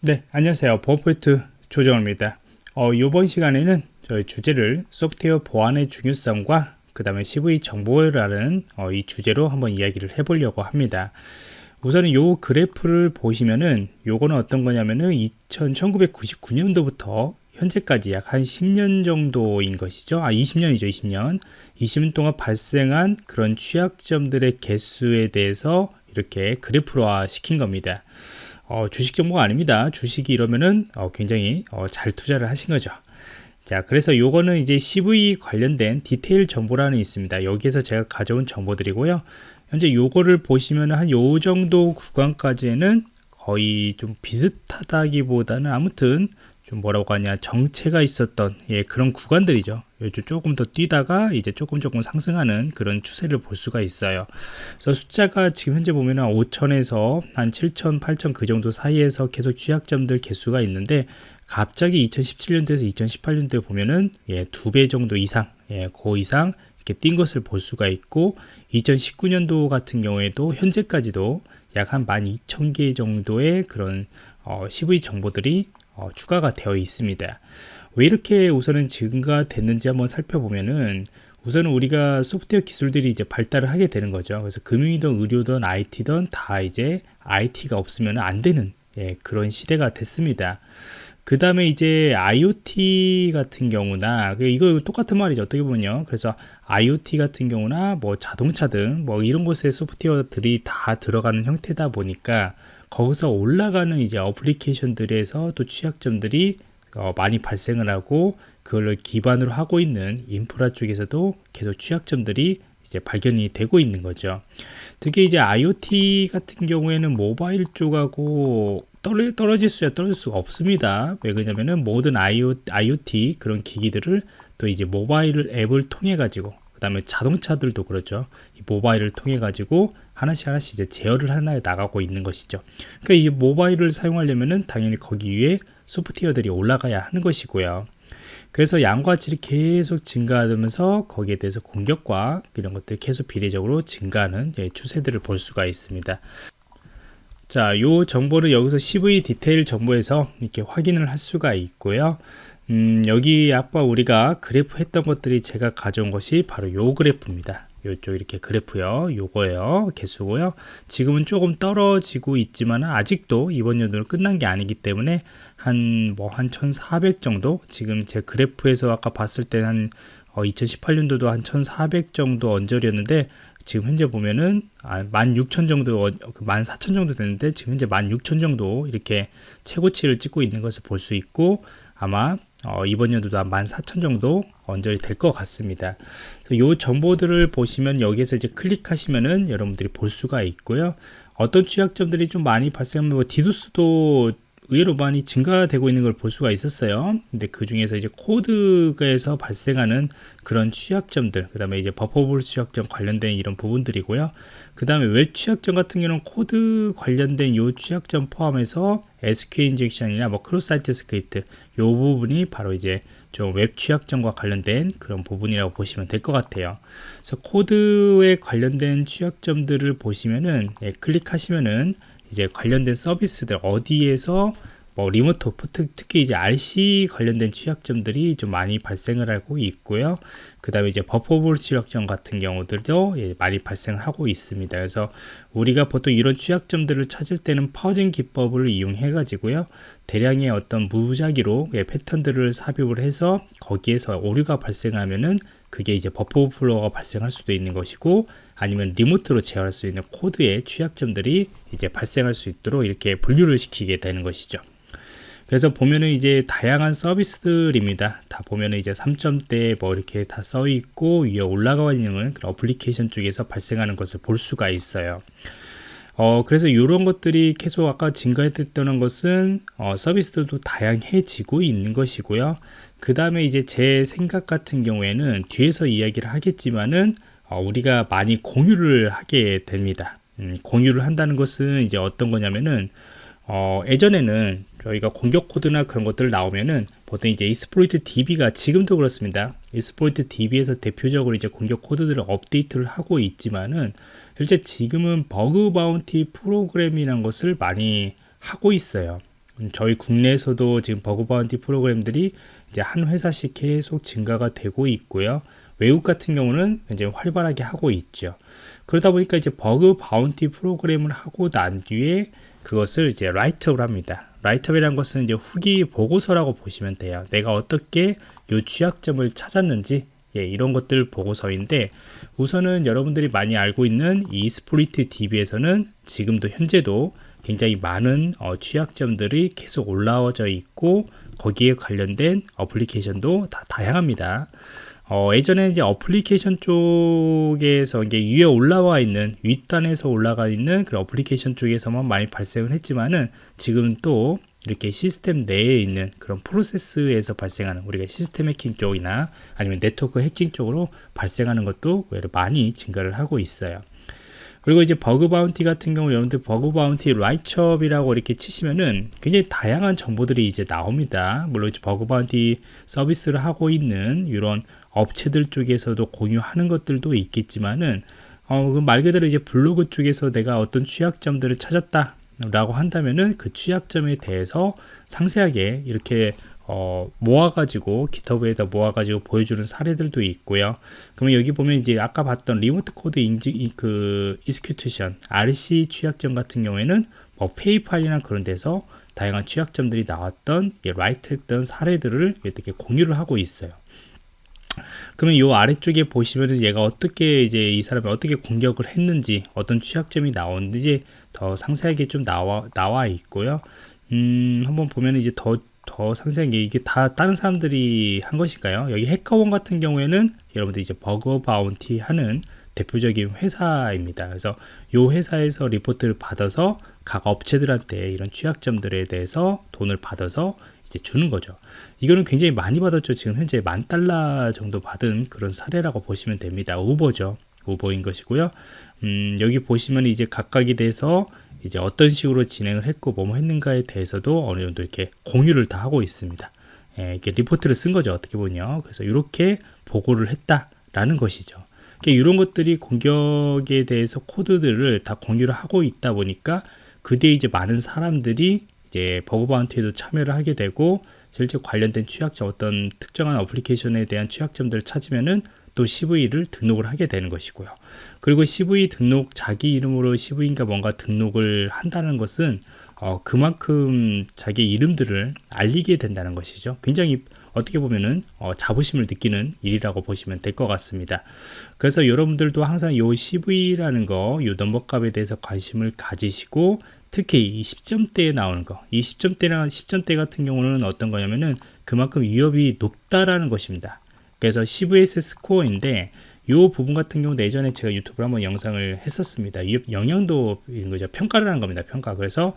네 안녕하세요. 버퍼포트 조정호입니다. 어, 이번 시간에는 저희 주제를 소프트웨어 보안의 중요성과 그 다음에 CV 정보라는 어, 이 주제로 한번 이야기를 해보려고 합니다. 우선은 요 그래프를 보시면은 요거는 어떤 거냐면은 2000, 1999년도부터 현재까지 약 한 10년 정도인 것이죠. 아 20년이죠 20년. 20년 동안 발생한 그런 취약점들의 개수에 대해서 이렇게 그래프화 시킨 겁니다 어, 주식 정보가 아닙니다. 주식이 이러면은 어, 굉장히 어, 잘 투자를 하신 거죠. 자, 그래서 요거는 이제 CV 관련된 디테일 정보란이 있습니다. 여기에서 제가 가져온 정보들이고요. 현재 요거를 보시면 한 요 정도 구간까지는 거의 좀 비슷하다기보다는 아무튼 좀 뭐라고 하냐 정체가 있었던 예, 그런 구간들이죠. 조금 더 뛰다가 이제 조금 조금 상승하는 그런 추세를 볼 수가 있어요. 그래서 숫자가 지금 현재 보면 5천에서 한 7천 8천 그 정도 사이에서 계속 취약점들 개수가 있는데 갑자기 2017년도에서 2018년도에 보면은 예, 두 배 정도 이상 예, 그 이상 이렇게 뛴 것을 볼 수가 있고 2019년도 같은 경우에도 현재까지도 약 한 12,000개 정도의 그런 어, CV 정보들이 어, 추가가 되어 있습니다. 왜 이렇게 우선은 증가됐는지 한번 살펴보면은 우선은 우리가 소프트웨어 기술들이 이제 발달을 하게 되는 거죠. 그래서 금융이든 의료든 IT든 다 이제 IT가 없으면 안 되는 예, 그런 시대가 됐습니다. 그 다음에 이제 IoT 같은 경우나 그 이거 똑같은 말이죠 어떻게 보면요 그래서 IoT 같은 경우나 뭐 자동차 등 뭐 이런 곳에 소프트웨어들이 다 들어가는 형태다 보니까 거기서 올라가는 이제 어플리케이션들에서 또 취약점들이 어, 많이 발생을 하고 그걸 기반으로 하고 있는 인프라 쪽에서도 계속 취약점들이 이제 발견이 되고 있는 거죠. 특히 이제 IoT 같은 경우에는 모바일 쪽하고 떨어, 떨어질 수야 떨어질 수가 없습니다. 왜 그러냐면은 모든 IoT 그런 기기들을 또 이제 모바일 앱을 통해 가지고 그 다음에 자동차들도 그렇죠. 이 모바일을 통해 가지고 하나씩 하나씩 이제 제어를 하나에 나가고 있는 것이죠. 그러니까 이 모바일을 사용하려면은 당연히 거기 위에 소프트웨어들이 올라가야 하는 것이고요. 그래서 양과 질이 계속 증가하면서 거기에 대해서 공격과 이런 것들이 계속 비례적으로 증가하는 예, 추세들을 볼 수가 있습니다. 자, 요 정보를 여기서 CV 디테일 정보에서 이렇게 확인을 할 수가 있고요. 음, 여기 아까 우리가 그래프 했던 것들이 제가 가져온 것이 바로 요 그래프입니다. 요쪽 이렇게 그래프요. 요거예요. 개수고요. 지금은 조금 떨어지고 있지만 아직도 이번 연도는 끝난 게 아니기 때문에 한 뭐 한 1400 정도? 지금 제 그래프에서 아까 봤을 때한 어, 2018년도도 한 1400 정도 언저리였는데 지금 현재 보면은 아, 16,000 정도 14,000그 정도 됐는데 지금 현재 16,000 정도 이렇게 최고치를 찍고 있는 것을 볼 수 있고 아마 어, 이번 연도도 한 14,000 정도 언저리 될 것 같습니다. 이 정보들을 보시면 여기에서 이제 클릭하시면은 여러분들이 볼 수가 있고요. 어떤 취약점들이 좀 많이 발생하면 뭐 디도스도 의외로 많이 증가되고 있는 걸 볼 수가 있었어요. 근데 그 중에서 이제 코드에서 발생하는 그런 취약점들, 그 다음에 이제 버퍼블 취약점 관련된 이런 부분들이고요. 그 다음에 웹 취약점 같은 경우는 코드 관련된 요 취약점 포함해서 SQL injection이나 뭐 cross site script 요 부분이 바로 이제 좀 웹 취약점과 관련된 그런 부분이라고 보시면 될 것 같아요. 그래서 코드에 관련된 취약점들을 보시면은 예, 클릭하시면은 이제 관련된 서비스들 어디에서 뭐 remote 오프 특히 이제 RCE 관련된 취약점들이 좀 많이 발생을 하고 있고요. 그 다음에 이제 버퍼볼 취약점 같은 경우들도 예, 많이 발생을 하고 있습니다. 그래서 우리가 보통 이런 취약점들을 찾을 때는 fuzzing 기법을 이용해 가지고요. 대량의 어떤 무작위로 예, 패턴들을 삽입을 해서 거기에서 오류가 발생하면은 그게 이제 버퍼 오플로가 발생할 수도 있는 것이고 아니면 remote로 제어할 수 있는 코드의 취약점들이 이제 발생할 수 있도록 이렇게 분류를 시키게 되는 것이죠. 그래서 보면은 이제 다양한 서비스들입니다. 다 보면은 이제 3점대 뭐 이렇게 다 써 있고 위에 올라가 있는 그런 어플리케이션 쪽에서 발생하는 것을 볼 수가 있어요. 어, 그래서 이런 것들이 계속 아까 증가했던 것은 어, 서비스들도 다양해지고 있는 것이고요. 그 다음에 이제 제 생각 같은 경우에는 뒤에서 이야기를 하겠지만은 어, 우리가 많이 공유를 하게 됩니다. 음, 공유를 한다는 것은 이제 어떤 거냐면은 어, 예전에는 저희가 공격 코드나 그런 것들 나오면은 보통 이제 이스포이트 DB가 지금도 그렇습니다. 이스포이트 DB에서 대표적으로 이제 공격 코드들을 업데이트를 하고 있지만은 실제 지금은 bug bounty 프로그램이라는 것을 많이 하고 있어요. 음, 저희 국내에서도 지금 bug bounty 프로그램들이 이제 한 회사씩 계속 증가가 되고 있고요. 외국 같은 경우는 이제 활발하게 하고 있죠. 그러다 보니까 이제 bug bounty 프로그램을 하고 난 뒤에 그것을 이제 write-up을 합니다. write-up이라는 것은 이제 후기 보고서라고 보시면 돼요. 내가 어떻게 요 취약점을 찾았는지 예, 이런 것들 보고서인데 우선은 여러분들이 많이 알고 있는 Exploit DB에서는 지금도 현재도 굉장히 많은 어, 취약점들이 계속 올라와져 있고 거기에 관련된 어플리케이션도 다 다양합니다. 어, 예전에 이제 어플리케이션 쪽에서 이게 위에 올라와 있는 윗단에서 올라가 있는 그 어플리케이션 쪽에서만 많이 발생을 했지만은 지금 또 이렇게 시스템 내에 있는 그런 프로세스에서 발생하는 우리가 시스템 해킹 쪽이나 아니면 네트워크 해킹 쪽으로 발생하는 것도 많이 증가를 하고 있어요. 그리고 이제 bug bounty 같은 경우 여러분들 bug bounty write-up이라고 이렇게 치시면은 굉장히 다양한 정보들이 이제 나옵니다. 물론 이제 bug bounty 서비스를 하고 있는 이런 업체들 쪽에서도 공유하는 것들도 있겠지만은 어, 그말 그대로 이제 블로그 쪽에서 내가 어떤 취약점들을 찾았다 라고 한다면은 그 취약점에 대해서 상세하게 이렇게 어, 모아가지고 GitHub에다 모아가지고 보여주는 사례들도 있고요. 그러면 여기 보면 이제 아까 봤던 remote code 인지 그 이스큐트션 RC 취약점 같은 경우에는 뭐 페이팔이나 그런 데서 다양한 취약점들이 나왔던 write 했던 사례들을 이렇게 공유를 하고 있어요. 그러면 이 아래쪽에 보시면은 얘가 어떻게 이제 이 사람이 어떻게 공격을 했는지 어떤 취약점이 나오는지 더 상세하게 좀 나와 나와 있고요. 음, 한번 보면 이제 더, 더 상세하게 이게 다 다른 사람들이 한 것일까요? 여기 해커원 같은 경우에는 여러분들 이제 버거 바운티 하는 대표적인 회사입니다. 그래서 이 회사에서 리포트를 받아서 각 업체들한테 이런 취약점들에 대해서 돈을 받아서 이제 주는 거죠. 이거는 굉장히 많이 받았죠. 지금 현재 만 달러 정도 받은 그런 사례라고 보시면 됩니다. 우버죠. 우버인 것이고요. 음, 여기 보시면 이제 각각에 대해서 이제 어떤 식으로 진행을 했고 뭐 했는가에 대해서도 어느 정도 이렇게 공유를 다 하고 있습니다. 예, 이렇게 리포트를 쓴 거죠. 어떻게 보냐. 그래서 이렇게 보고를 했다라는 것이죠. 이런 것들이 공격에 대해서 코드들을 다 공유를 하고 있다 보니까 그때 이제 많은 사람들이 이제 bug bounty에도 참여를 하게 되고 실제 관련된 취약점 어떤 특정한 어플리케이션에 대한 취약점들을 찾으면은 또 CV를 등록을 하게 되는 것이고요. 그리고 CV 등록 자기 이름으로 CV인가 뭔가 등록을 한다는 것은 어, 그만큼 자기 이름들을 알리게 된다는 것이죠. 굉장히 어떻게 보면은 어, 자부심을 느끼는 일이라고 보시면 될 것 같습니다. 그래서 여러분들도 항상 이 CV라는 거, 이 넘버 값에 대해서 관심을 가지시고 특히 이 10점대에 나오는 거, 이 10점대나 10점대 같은 경우는 어떤 거냐면은 그만큼 위협이 높다라는 것입니다. 그래서 CVS 스코어인데 이 부분 같은 경우도 예전에 제가 유튜브로 한번 영상을 했었습니다. 위협 영향도인 거죠. 평가를 하는 겁니다. 평가. 그래서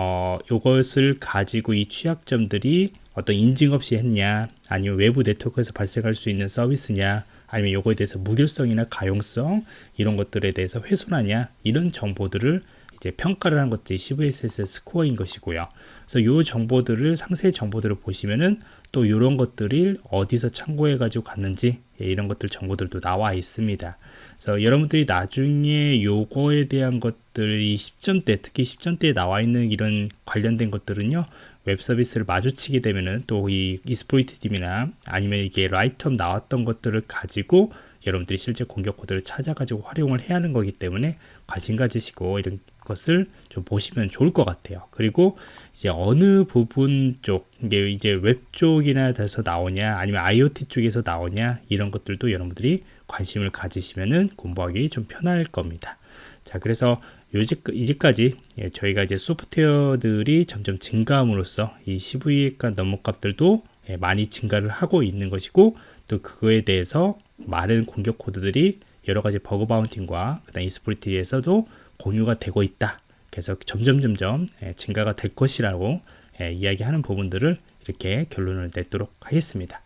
어, 요것을 가지고 이 취약점들이 어떤 인증 없이 했냐, 아니면 외부 네트워크에서 발생할 수 있는 서비스냐, 아니면 요거에 대해서 무결성이나 가용성 이런 것들에 대해서 훼손하냐 이런 정보들을 이제 평가를 하는 것들이 CVSS 스코어인 것이고요. 그래서 이 정보들을 상세 정보들을 보시면은 또 이런 것들을 어디서 참고해 가지고 갔는지 예, 이런 것들 정보들도 나와 있습니다. 그래서 여러분들이 나중에 요거에 대한 것들이 10점대 특히 10점대에 나와 있는 이런 관련된 것들은요 웹 서비스를 마주치게 되면은 또 이 Exploit DB나 아니면 이게 write-up 나왔던 것들을 가지고 여러분들이 실제 공격 코드를 찾아가지고 활용을 해야 하는 거기 때문에 관심 가지시고 이런 것을 좀 보시면 좋을 것 같아요. 그리고 이제 어느 부분 쪽, 이게 이제 웹 쪽이나 돼서 나오냐, 아니면 IoT 쪽에서 나오냐, 이런 것들도 여러분들이 관심을 가지시면은 공부하기 좀 편할 겁니다. 자, 그래서 이제까지 예, 저희가 이제 소프트웨어들이 점점 증가함으로써 이 CVE 넘버 값들도 예, 많이 증가를 하고 있는 것이고 또 그거에 대해서 많은 공격 코드들이 여러 가지 버그 바운팅과 그다음 이스프리티에서도 공유가 되고 있다. 그래서 점점 점점 예, 증가가 될 것이라고 예, 이야기하는 부분들을 이렇게 결론을 내도록 하겠습니다.